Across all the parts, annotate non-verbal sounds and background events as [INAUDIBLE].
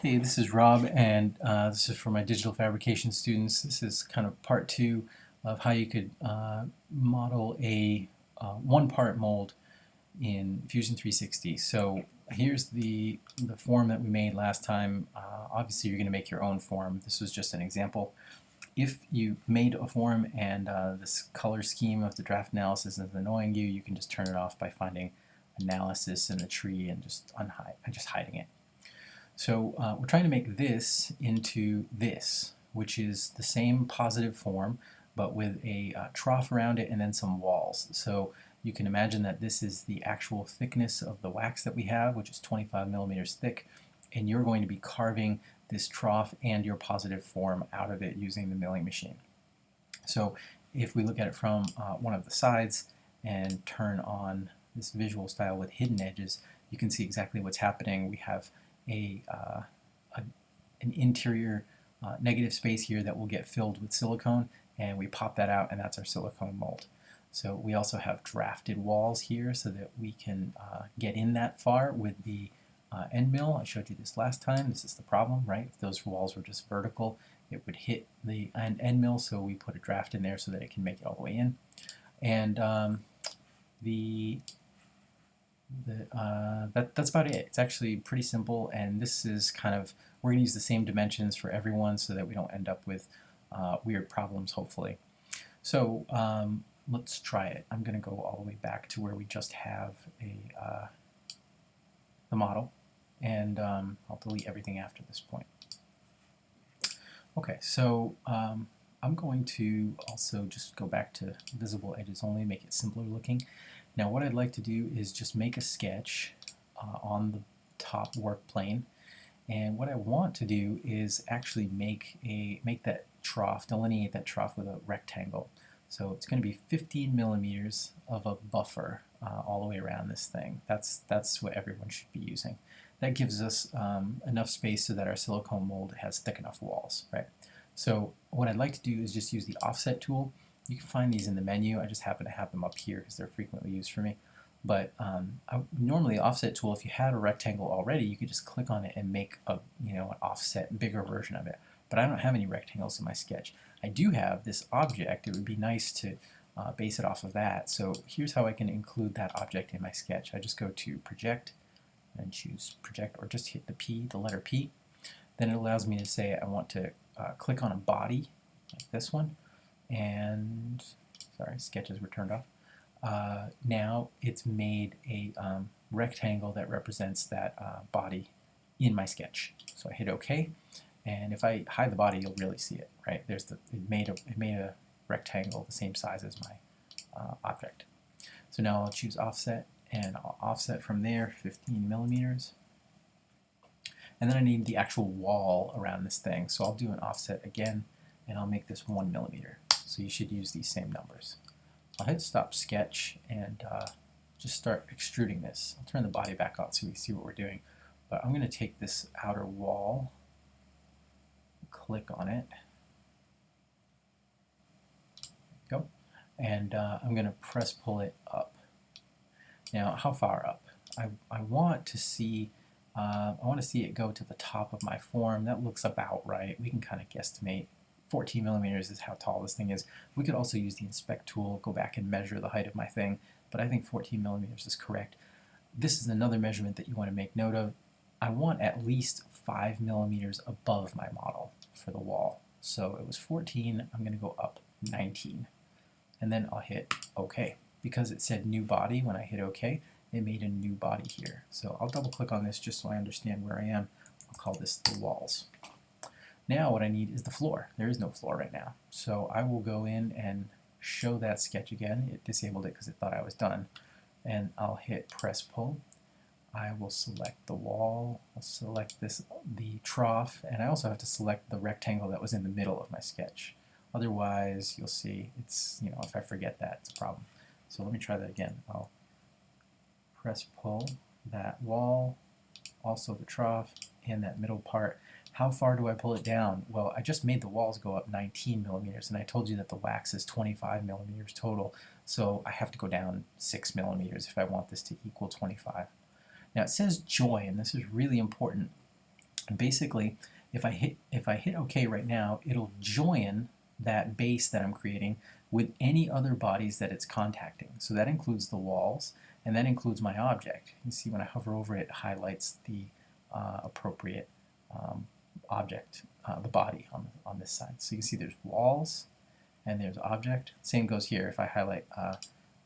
Hey, this is Rob, and uh, this is for my digital fabrication students. This is kind of part two of how you could uh, model a uh, one-part mold in Fusion 360. So here's the, the form that we made last time. Uh, obviously, you're going to make your own form. This was just an example. If you made a form and uh, this color scheme of the draft analysis is annoying you, you can just turn it off by finding analysis in the tree and just unhide and just hiding it. So uh, we're trying to make this into this, which is the same positive form, but with a uh, trough around it and then some walls. So you can imagine that this is the actual thickness of the wax that we have, which is 25 millimeters thick, and you're going to be carving this trough and your positive form out of it using the milling machine. So if we look at it from uh, one of the sides and turn on this visual style with hidden edges, you can see exactly what's happening. We have a, uh, a an interior uh, negative space here that will get filled with silicone and we pop that out and that's our silicone mold. So we also have drafted walls here so that we can uh, get in that far with the uh, end mill. I showed you this last time. This is the problem, right? If those walls were just vertical, it would hit the end, end mill, so we put a draft in there so that it can make it all the way in. And um, the uh, that, that's about it. It's actually pretty simple, and this is kind of, we're going to use the same dimensions for everyone so that we don't end up with uh, weird problems, hopefully. So um, let's try it. I'm going to go all the way back to where we just have a uh, the model, and um, I'll delete everything after this point. Okay, so um, I'm going to also just go back to visible edges only, make it simpler looking. Now what I'd like to do is just make a sketch uh, on the top work plane and what I want to do is actually make a make that trough, delineate that trough with a rectangle. So it's going to be 15 millimeters of a buffer uh, all the way around this thing. That's, that's what everyone should be using. That gives us um, enough space so that our silicone mold has thick enough walls, right? So what I'd like to do is just use the offset tool you can find these in the menu. I just happen to have them up here because they're frequently used for me. But um, I, normally offset tool, if you had a rectangle already, you could just click on it and make a you know an offset bigger version of it. But I don't have any rectangles in my sketch. I do have this object. It would be nice to uh, base it off of that. So here's how I can include that object in my sketch. I just go to project and choose project or just hit the P, the letter P. Then it allows me to say I want to uh, click on a body like this one and sorry, sketches were turned off. Uh, now it's made a um, rectangle that represents that uh, body in my sketch. So I hit OK, and if I hide the body, you'll really see it. Right there's the it made a it made a rectangle the same size as my uh, object. So now I'll choose offset, and I'll offset from there 15 millimeters. And then I need the actual wall around this thing, so I'll do an offset again, and I'll make this one millimeter. So you should use these same numbers. I'll hit stop sketch and uh, just start extruding this. I'll turn the body back on so we see what we're doing. But I'm going to take this outer wall, click on it, go, and uh, I'm going to press pull it up. Now, how far up? I, I want to see uh, I want to see it go to the top of my form. That looks about right. We can kind of guesstimate 14 millimeters is how tall this thing is. We could also use the inspect tool, go back and measure the height of my thing, but I think 14 millimeters is correct. This is another measurement that you want to make note of. I want at least 5 millimeters above my model for the wall. So it was 14, I'm going to go up 19. And then I'll hit OK. Because it said new body when I hit OK, it made a new body here. So I'll double click on this just so I understand where I am. I'll call this the walls. Now what I need is the floor. There is no floor right now. So I will go in and show that sketch again. It disabled it because it thought I was done. And I'll hit press pull. I will select the wall, I'll select this the trough, and I also have to select the rectangle that was in the middle of my sketch. Otherwise, you'll see it's, you know, if I forget that, it's a problem. So let me try that again. I'll press pull that wall, also the trough, and that middle part. How far do I pull it down? Well, I just made the walls go up 19 millimeters, and I told you that the wax is 25 millimeters total, so I have to go down 6 millimeters if I want this to equal 25. Now it says join, this is really important. basically, if I hit if I hit OK right now, it'll join that base that I'm creating with any other bodies that it's contacting. So that includes the walls, and that includes my object. You see when I hover over it, it highlights the uh, appropriate um, object, uh, the body on, on this side. So you can see there's walls, and there's object. Same goes here. If I highlight uh,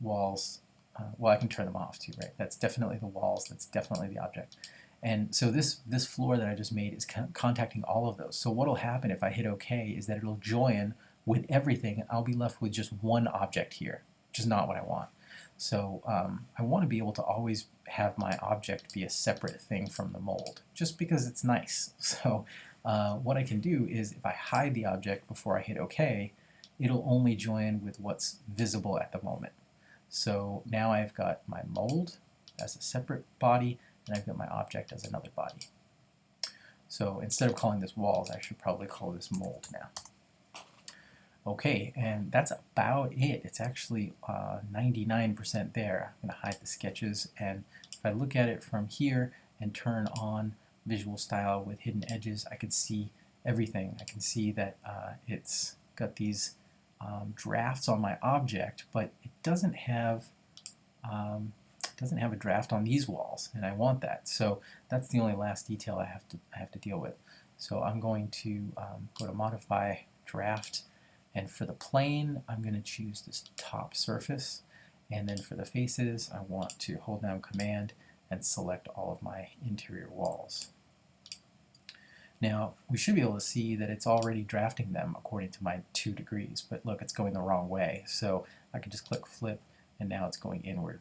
walls, uh, well, I can turn them off too, right? That's definitely the walls. That's definitely the object. And so this, this floor that I just made is con contacting all of those. So what will happen if I hit OK is that it'll join with everything. I'll be left with just one object here, which is not what I want. So um, I want to be able to always have my object be a separate thing from the mold, just because it's nice. [LAUGHS] So uh, what I can do is if I hide the object before I hit OK, it'll only join with what's visible at the moment. So now I've got my mold as a separate body, and I've got my object as another body. So instead of calling this walls, I should probably call this mold now. Okay, and that's about it. It's actually 99% uh, there. I'm going to hide the sketches, and if I look at it from here and turn on visual style with hidden edges, I can see everything. I can see that uh, it's got these um, drafts on my object, but it doesn't have um, doesn't have a draft on these walls, and I want that. So that's the only last detail I have to I have to deal with. So I'm going to um, go to Modify Draft, and for the plane, I'm going to choose this top surface, and then for the faces, I want to hold down Command and select all of my interior walls. Now, we should be able to see that it's already drafting them according to my two degrees, but look, it's going the wrong way. So I can just click flip, and now it's going inward.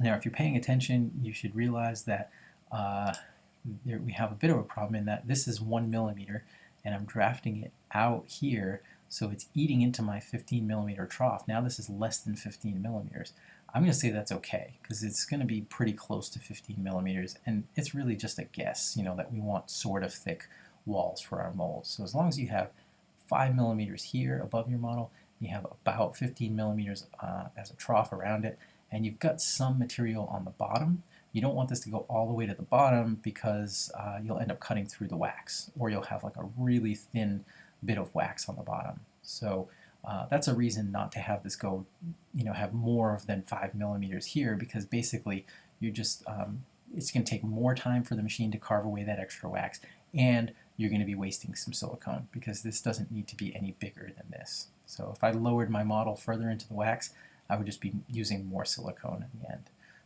Now, if you're paying attention, you should realize that uh, there, we have a bit of a problem in that this is one millimeter, and I'm drafting it out here, so it's eating into my 15 millimeter trough. Now this is less than 15 millimeters. I'm going to say that's okay because it's going to be pretty close to 15 millimeters and it's really just a guess, you know, that we want sort of thick walls for our molds. So as long as you have 5 millimeters here above your model, you have about 15 millimeters uh, as a trough around it, and you've got some material on the bottom, you don't want this to go all the way to the bottom because uh, you'll end up cutting through the wax, or you'll have like a really thin bit of wax on the bottom. So uh, that's a reason not to have this go, you know, have more than five millimeters here because basically you're just, um, it's going to take more time for the machine to carve away that extra wax and you're going to be wasting some silicone because this doesn't need to be any bigger than this. So if I lowered my model further into the wax, I would just be using more silicone in the end.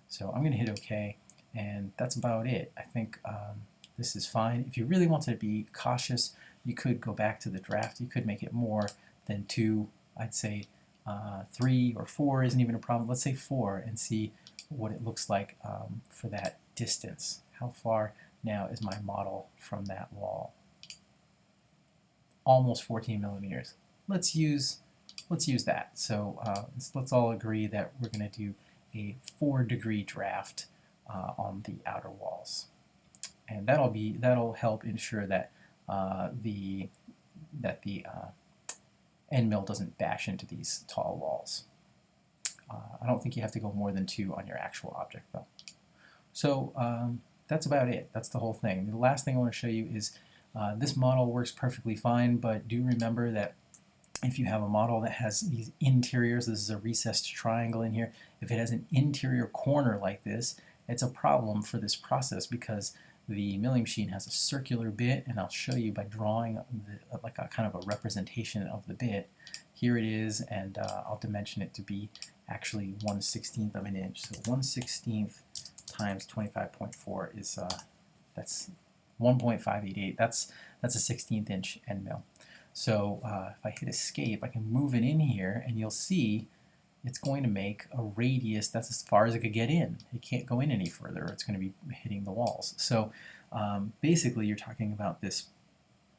So I'm going to hit OK and that's about it. I think um, this is fine. If you really wanted to be cautious, you could go back to the draft. You could make it more then two, I'd say uh, three or four isn't even a problem. Let's say four and see what it looks like um, for that distance. How far now is my model from that wall? Almost 14 millimeters. Let's use let's use that. So uh, let's, let's, all agree that we're going to do a four degree draft uh, on the outer walls, and that'll be that'll help ensure that uh, the that the uh, end mill doesn't bash into these tall walls. Uh, I don't think you have to go more than two on your actual object though. So um, that's about it. That's the whole thing. The last thing I want to show you is uh, this model works perfectly fine, but do remember that if you have a model that has these interiors, this is a recessed triangle in here, if it has an interior corner like this, it's a problem for this process because the milling machine has a circular bit, and I'll show you by drawing the, like a kind of a representation of the bit. Here it is, and uh, I'll dimension it to be actually 1 16th of an inch. So 1 16th times 25.4 is, uh, that's 1.588. That's, that's a 16th inch end mill. So uh, if I hit escape, I can move it in here, and you'll see it's going to make a radius that's as far as it could get in. It can't go in any further. It's going to be hitting the walls. So um, basically you're talking about this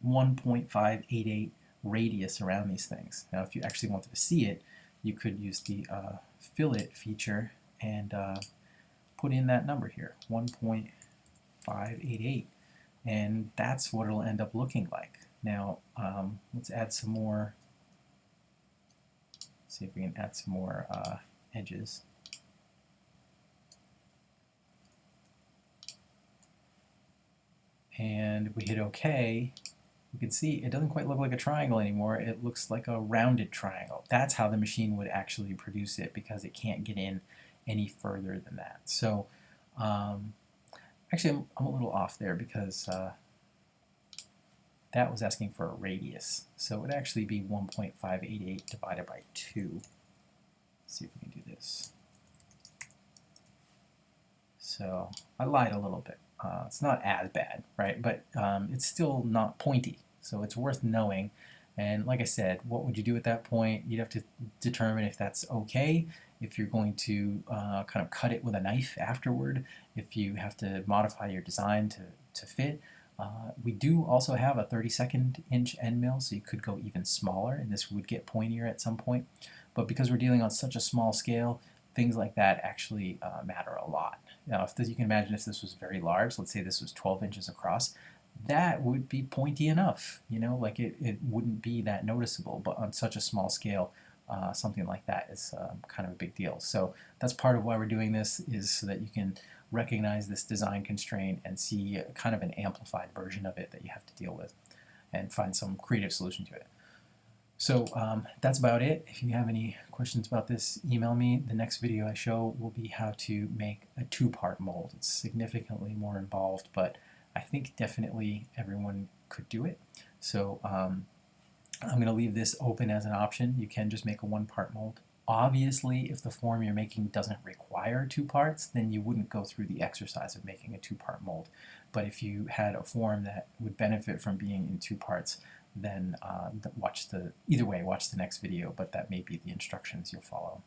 1.588 radius around these things. Now if you actually wanted to see it, you could use the uh, fillet feature and uh, put in that number here, 1.588. And that's what it'll end up looking like. Now um, let's add some more see if we can add some more uh, edges. and we hit OK, you can see it doesn't quite look like a triangle anymore. It looks like a rounded triangle. That's how the machine would actually produce it because it can't get in any further than that. So um, actually I'm, I'm, a little off there because uh, that was asking for a radius. So it would actually be 1.588 divided by 2. Let's see if we can do this. So I lied a little bit. Uh, it's not as bad, right? But um, it's still not pointy. So it's worth knowing. And like I said, what would you do at that point? You'd have to determine if that's okay, if you're going to uh, kind of cut it with a knife afterward, if you have to modify your design to, to fit. Uh, we do also have a 32nd inch end mill, so you could go even smaller, and this would get pointier at some point. But because we're dealing on such a small scale, things like that actually uh, matter a lot. Now, if this, you can imagine if this was very large, let's say this was 12 inches across, that would be pointy enough, you know, like it, it wouldn't be that noticeable. But on such a small scale, uh, something like that is uh, kind of a big deal. So that's part of why we're doing this is so that you can recognize this design constraint and see kind of an amplified version of it that you have to deal with and find some creative solution to it. So um, that's about it. If you have any questions about this, email me. The next video I show will be how to make a two-part mold. It's significantly more involved, but I think definitely everyone could do it. So um, I'm going to leave this open as an option. You can just make a one-part mold. Obviously, if the form you're making doesn't require two parts, then you wouldn't go through the exercise of making a two-part mold. But if you had a form that would benefit from being in two parts, then uh, watch the either way watch the next video but that may be the instructions you'll follow